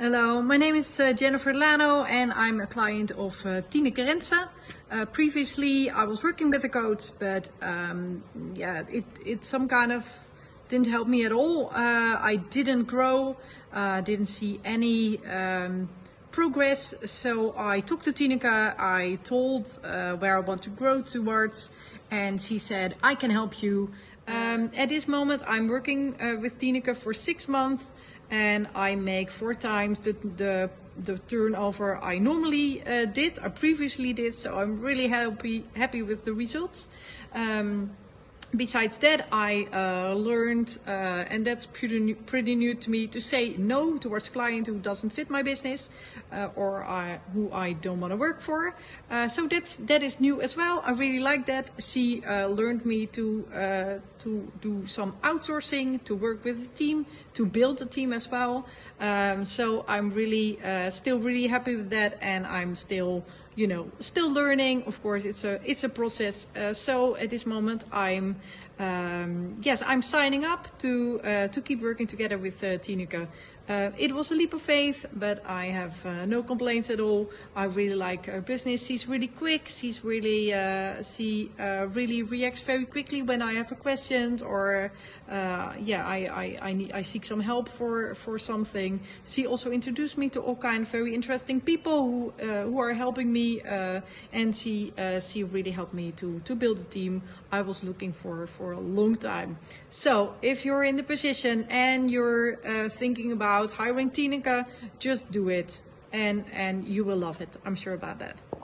Hello, my name is uh, Jennifer Lano and I'm a client of uh, Tineke Rense. Uh, previously I was working with the coach, but um, yeah, it, it some kind of didn't help me at all. Uh, I didn't grow, uh, didn't see any um, progress. So I talked to Tineke, I told uh, where I want to grow towards and she said, I can help you. Um, at this moment I'm working uh, with Tineke for six months and I make four times the, the, the turnover I normally uh, did, I previously did, so I'm really happy, happy with the results. Um, Besides that, I uh, learned, uh, and that's pretty new, pretty new to me, to say no towards client who doesn't fit my business uh, or I, who I don't want to work for. Uh, so that's that is new as well. I really like that. She uh, learned me to uh, to do some outsourcing, to work with a team, to build a team as well. Um, so I'm really still really happy with that, and I'm still you know, still learning. Of course, it's a it's a process. Uh, so at this moment, I'm um, yes, I'm signing up to uh, to keep working together with uh, Tineke. Uh, it was a leap of faith, but I have uh, no complaints at all. I really like her business. She's really quick. She's really uh, she uh, really reacts very quickly when I have a question or uh, yeah, I I I, need, I seek some help for for something. She also introduced me to all kind of very interesting people who uh, who are helping me, and she she really helped me to to build a team I was looking for for a long time. So if you're in the position and you're thinking about hiring Tineke, just do it and, and you will love it. I'm sure about that.